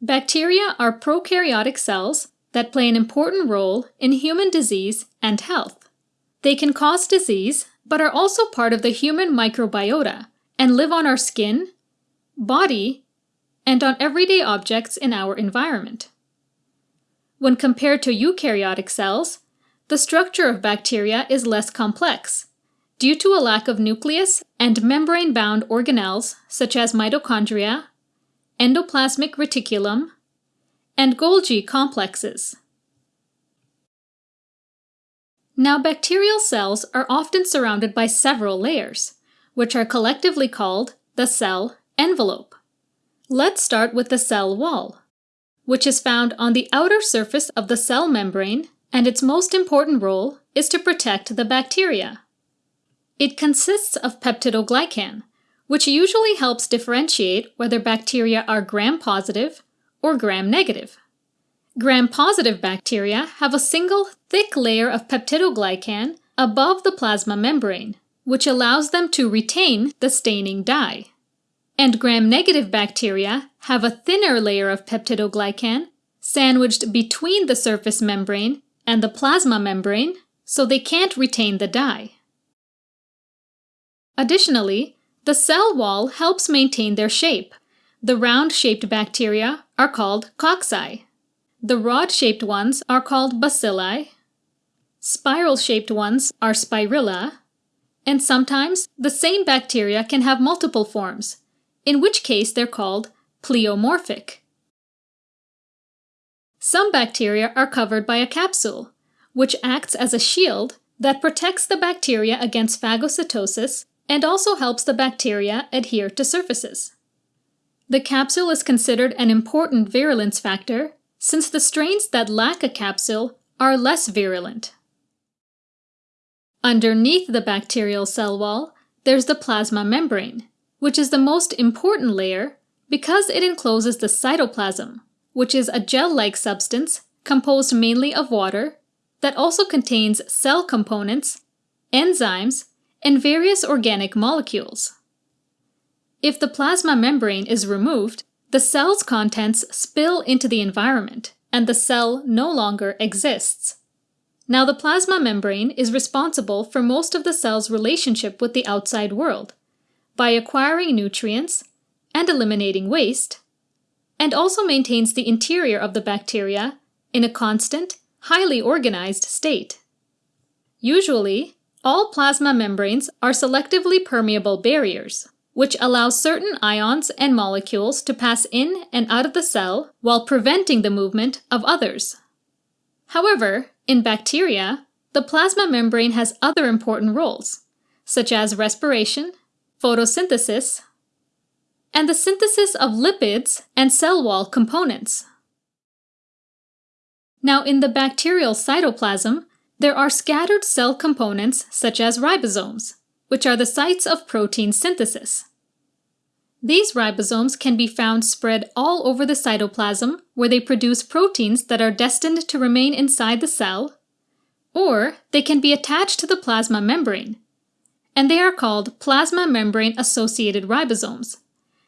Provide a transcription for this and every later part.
Bacteria are prokaryotic cells that play an important role in human disease and health. They can cause disease, but are also part of the human microbiota and live on our skin, body, and on everyday objects in our environment. When compared to eukaryotic cells, the structure of bacteria is less complex due to a lack of nucleus and membrane-bound organelles such as mitochondria, endoplasmic reticulum, and Golgi complexes. Now bacterial cells are often surrounded by several layers, which are collectively called the cell envelope. Let's start with the cell wall, which is found on the outer surface of the cell membrane and its most important role is to protect the bacteria. It consists of peptidoglycan, which usually helps differentiate whether bacteria are gram-positive or gram-negative. Gram-positive bacteria have a single thick layer of peptidoglycan above the plasma membrane, which allows them to retain the staining dye. And gram-negative bacteria have a thinner layer of peptidoglycan sandwiched between the surface membrane and the plasma membrane, so they can't retain the dye. Additionally, the cell wall helps maintain their shape. The round-shaped bacteria are called cocci. The rod-shaped ones are called bacilli. Spiral-shaped ones are spirilla. And sometimes the same bacteria can have multiple forms, in which case they're called pleomorphic. Some bacteria are covered by a capsule, which acts as a shield that protects the bacteria against phagocytosis and also helps the bacteria adhere to surfaces. The capsule is considered an important virulence factor since the strains that lack a capsule are less virulent. Underneath the bacterial cell wall, there's the plasma membrane, which is the most important layer because it encloses the cytoplasm, which is a gel-like substance composed mainly of water that also contains cell components, enzymes, and various organic molecules. If the plasma membrane is removed, the cell's contents spill into the environment, and the cell no longer exists. Now the plasma membrane is responsible for most of the cell's relationship with the outside world, by acquiring nutrients and eliminating waste, and also maintains the interior of the bacteria in a constant, highly organized state. Usually, all plasma membranes are selectively permeable barriers, which allow certain ions and molecules to pass in and out of the cell while preventing the movement of others. However, in bacteria, the plasma membrane has other important roles, such as respiration, photosynthesis, and the synthesis of lipids and cell wall components. Now in the bacterial cytoplasm, there are scattered cell components such as ribosomes, which are the sites of protein synthesis. These ribosomes can be found spread all over the cytoplasm where they produce proteins that are destined to remain inside the cell, or they can be attached to the plasma membrane, and they are called plasma membrane associated ribosomes.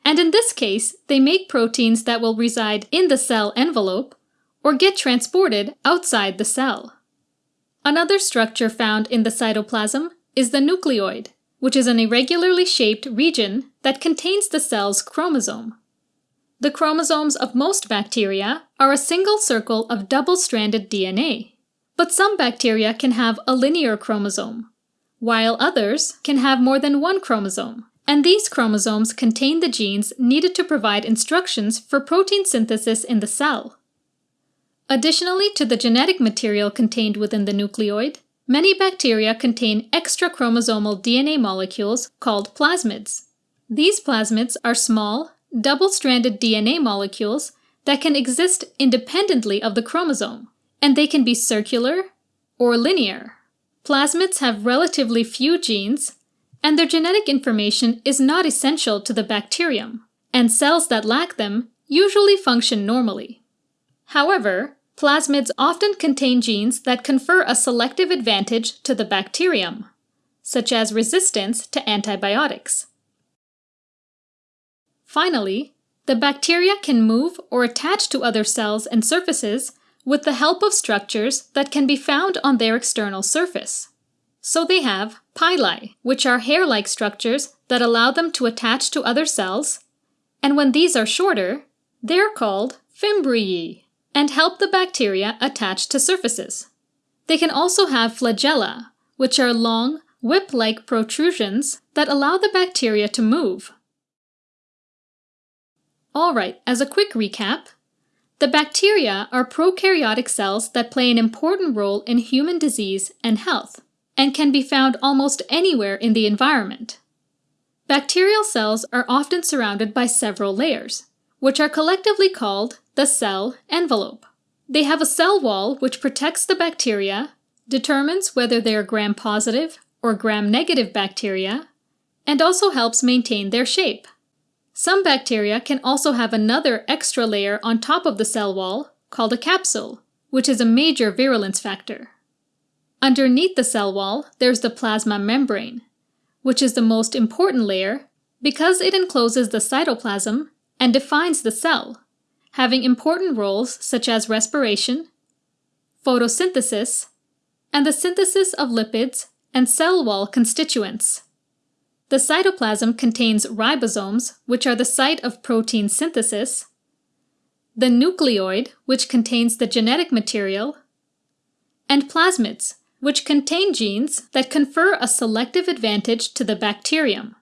And in this case, they make proteins that will reside in the cell envelope or get transported outside the cell. Another structure found in the cytoplasm is the nucleoid, which is an irregularly shaped region that contains the cell's chromosome. The chromosomes of most bacteria are a single circle of double-stranded DNA, but some bacteria can have a linear chromosome, while others can have more than one chromosome, and these chromosomes contain the genes needed to provide instructions for protein synthesis in the cell. Additionally to the genetic material contained within the nucleoid, many bacteria contain extrachromosomal DNA molecules called plasmids. These plasmids are small, double-stranded DNA molecules that can exist independently of the chromosome, and they can be circular or linear. Plasmids have relatively few genes, and their genetic information is not essential to the bacterium, and cells that lack them usually function normally. However, Plasmids often contain genes that confer a selective advantage to the bacterium, such as resistance to antibiotics. Finally, the bacteria can move or attach to other cells and surfaces with the help of structures that can be found on their external surface. So they have pili, which are hair-like structures that allow them to attach to other cells, and when these are shorter, they're called fimbriae and help the bacteria attach to surfaces. They can also have flagella, which are long, whip-like protrusions that allow the bacteria to move. Alright, as a quick recap, the bacteria are prokaryotic cells that play an important role in human disease and health, and can be found almost anywhere in the environment. Bacterial cells are often surrounded by several layers, which are collectively called the cell envelope. They have a cell wall which protects the bacteria, determines whether they are gram-positive or gram-negative bacteria, and also helps maintain their shape. Some bacteria can also have another extra layer on top of the cell wall called a capsule, which is a major virulence factor. Underneath the cell wall, there's the plasma membrane, which is the most important layer because it encloses the cytoplasm and defines the cell, having important roles such as respiration, photosynthesis, and the synthesis of lipids and cell wall constituents. The cytoplasm contains ribosomes, which are the site of protein synthesis, the nucleoid, which contains the genetic material, and plasmids, which contain genes that confer a selective advantage to the bacterium.